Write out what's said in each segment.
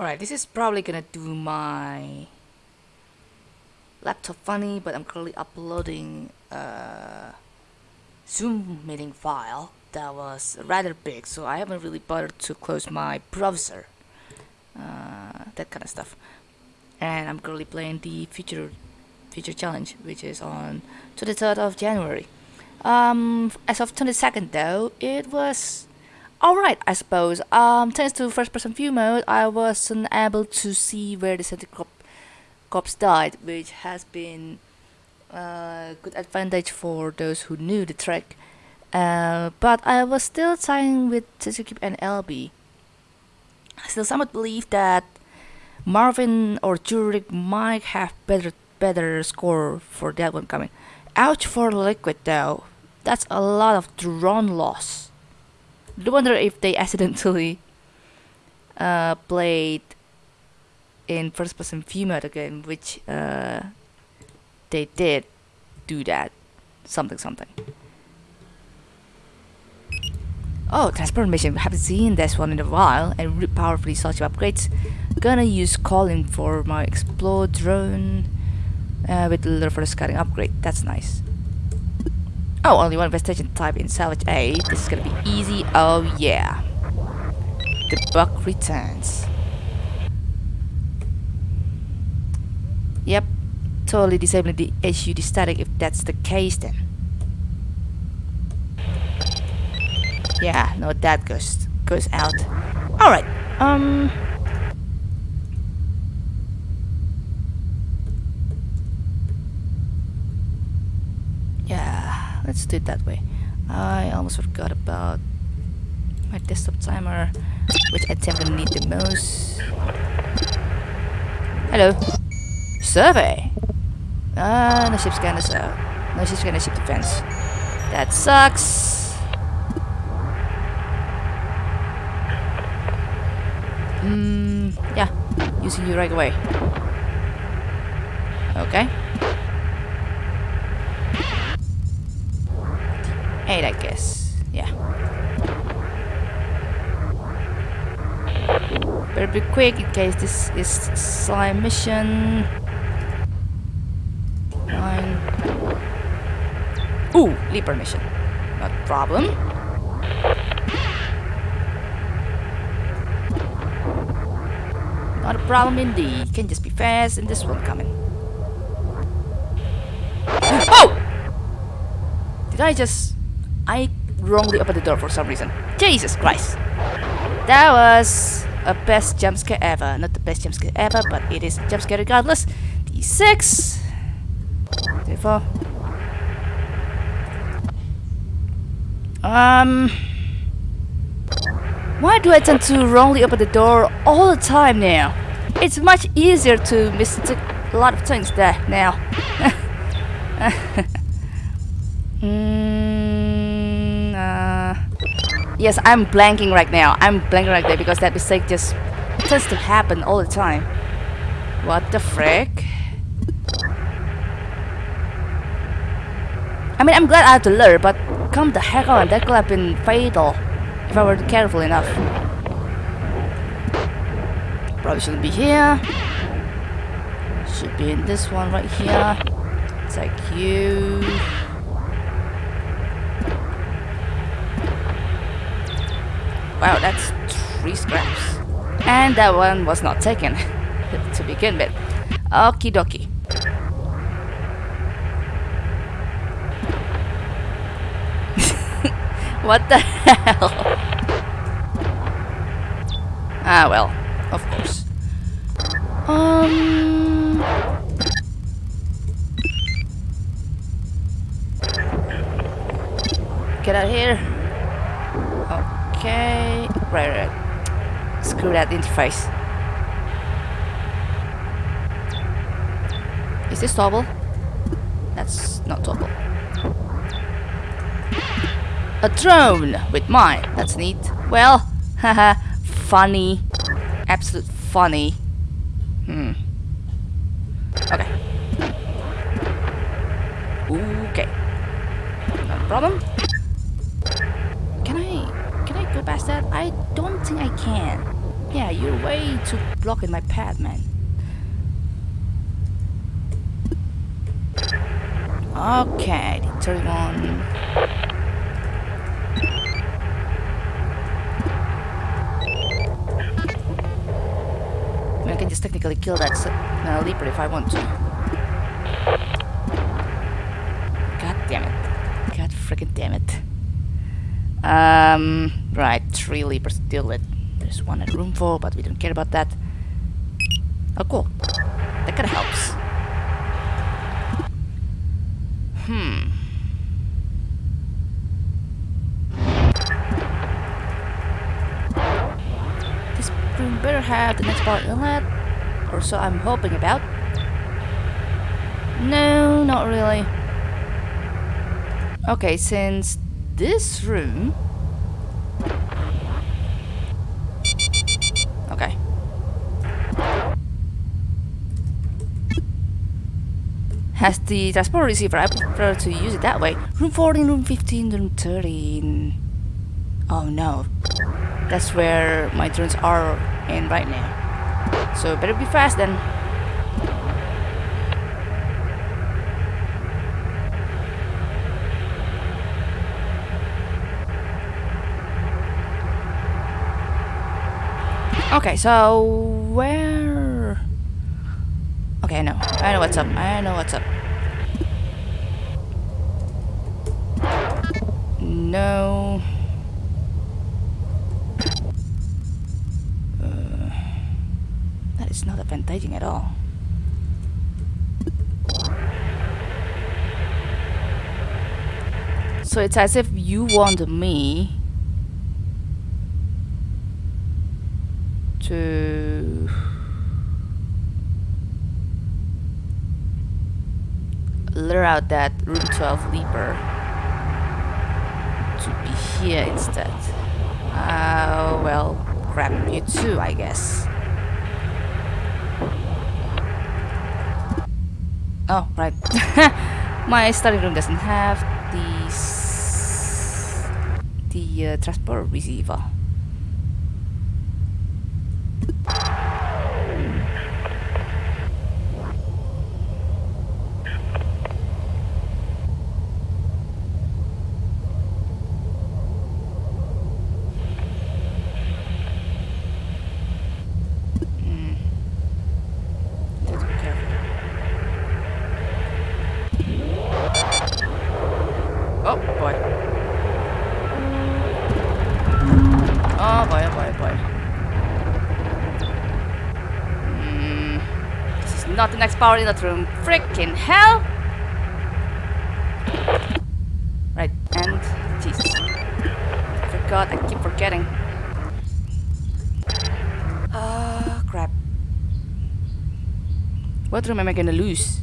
Alright, this is probably gonna do my laptop funny, but I'm currently uploading a Zoom meeting file that was rather big, so I haven't really bothered to close my browser. Uh, that kind of stuff. And I'm currently playing the future future challenge, which is on 23rd of January. Um, as of 22nd though, it was alright, I suppose. Um, thanks to first person view mode, I wasn't able to see where the center crop cops died, which has been a good advantage for those who knew the track. Uh, but I was still tying with Suzuki and LB. I still somewhat believe that Marvin or Jurek might have better better score for that one coming. Ouch for Liquid though. That's a lot of drone loss. I wonder if they accidentally uh, played in first person mode again, which uh, they did do that. Something, something. Oh. We haven't seen this one in a while. And really powerfully such upgrades. Gonna use Colin for my explode drone uh, with the little for the scouting upgrade. That's nice. Oh, only one investigation type in salvage A. This is gonna be easy. Oh yeah. The buck returns. Yep, totally disabling the HUD static if that's the case then. Yeah, no, that goes goes out. All right. Um. Yeah, let's do it that way. I almost forgot about my desktop timer, which I to need the most. Hello. Survey. Ah, no ship scanner, so no ship scanner, ship defense. That sucks. Hmm, yeah, using you right away. Okay. Eight, I guess. Yeah. Better be quick in case this is slime mission. Nine. Ooh, leaper mission. Not problem. Not a problem indeed. Can just be fast and this one coming. Oh! Did I just... Wrongly opened the door for some reason. Jesus Christ. That was a best jump scare ever. Not the best jump scare ever, but it is a jump scare regardless. D6. D4. Um... Why do I tend to wrongly open the door all the time now? It's much easier to mistake a lot of things there now. mm, yes, I'm blanking right now. I'm blanking right there because that mistake just tends to happen all the time. What the frick? I mean, I'm glad I had to learn, but come the heck on, that could have been fatal if I were careful enough. Probably shouldn't be here. Should be in this one right here. Take you. Wow, that's three scraps. And that one was not taken to begin with. Okie dokie. what the hell? Ah, well, of course. Um... Get out of here. Okay. Right, right. Screw that interface. Is this toggle? That's not toggle. A drone with mine. That's neat. Well, haha, funny. Absolute funny. Hmm. Okay. Okay. No problem. I don't think I can. Yeah, you're way too blocking my path, man. Okay, 31. I, mean, I can just technically kill that uh, leaper if I want to. God damn it. God freaking damn it. Um, right, three leapers with. There's one at room four, but we don't care about that. Oh, cool. That kinda helps. Hmm. This room better have the next power inlet, or so I'm hoping about. No, not really. Okay, since this room... Okay. Has the transport receiver, I prefer to use it that way. Room 14, room 15, room 13... Oh no. That's where my drones are in right now. So better be fast then. Okay, so where? Okay, I know. I know what's up. I know what's up. No. Uh, that is not advantaging at all. So it's as if you want me to lure out that room 12 leaper to be here instead. Uh, well, grab you too, I guess. Oh, right. My study room doesn't have these the uh, transport receiver. Not the next power in that room. Freaking hell! Right, and. I forgot, I keep forgetting. Ah, crap. What room am I gonna lose?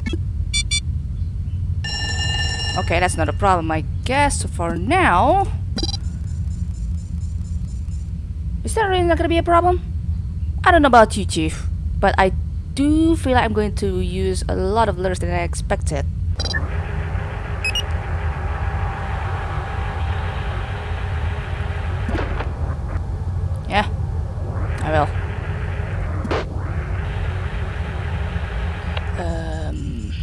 Okay, that's not a problem, I guess. For now... Is that really not gonna be a problem? I don't know about you, Chief. But I do feel like I'm going to use a lot of lures than I expected. Yeah, I will. Um...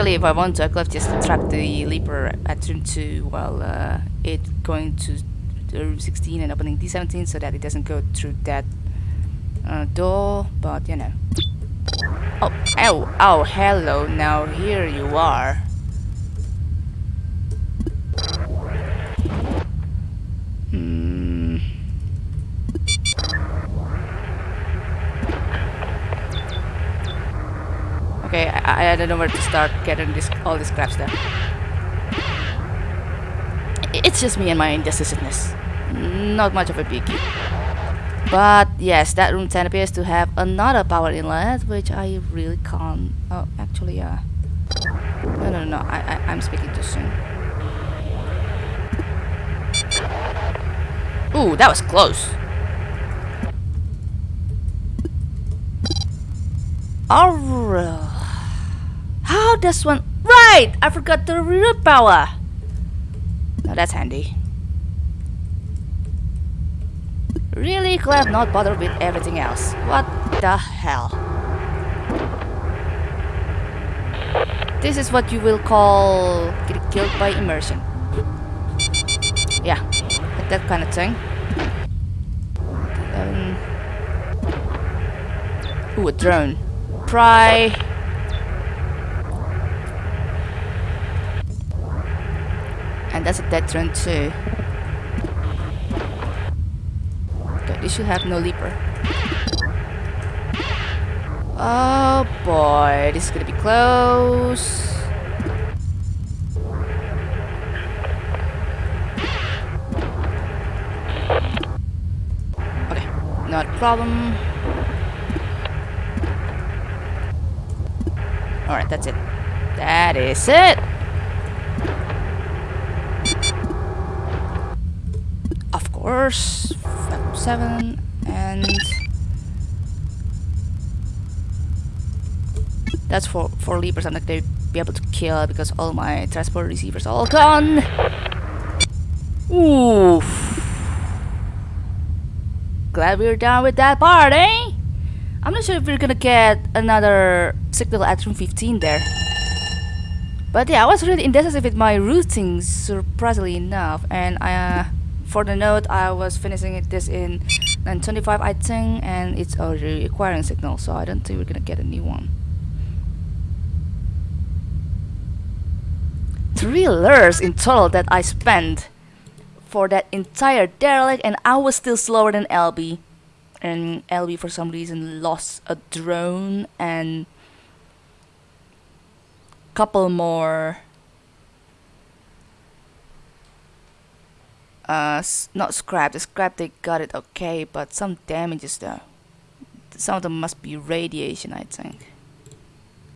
Technically, if I want to, I could just track the Leaper at turn 2 while uh, it going to room 16 and opening D17 so that it doesn't go through that uh, door, but you know. Oh, oh, oh, hello, now here you are. Hmm. Okay, I, I don't know where to start getting this all these crap stuff. It's just me and my indecisiveness. Not much of a biggie. But yes, that room 10 appears to have another power inlet, which I really can't. Oh, actually, uh. No, no, no, I, I, I'm speaking too soon. Ooh, that was close. Alright. How does one... Right! I forgot the reroute power. Now that's handy. Really glad not bothered with everything else. What the hell? This is what you will call get killed by immersion. Yeah, like that kind of thing. Um, ooh, a drone. Pry. And that's a dead drone too. Okay, this should have no leaper. Oh boy, this is gonna be close. Okay, not a problem. Alright, that's it. That is it! Course, 7 and That's for for leapers I'm not gonna be able to kill because all my transport receivers are all gone. Oof. Glad we're done with that part, eh? I'm not sure if we're gonna get another signal at room 15 there. But yeah, I was really indecisive with my routing, surprisingly enough. And I uh, for the note, I was finishing it this in 925, I think, and it's already requiring signal, so I don't think we're gonna get a new one. three lures in total that I spent for that entire derelict and I was still slower than LB and LB for some reason lost a drone and couple more uh not scrap the scrap they got it okay but some damages though some of them must be radiation I think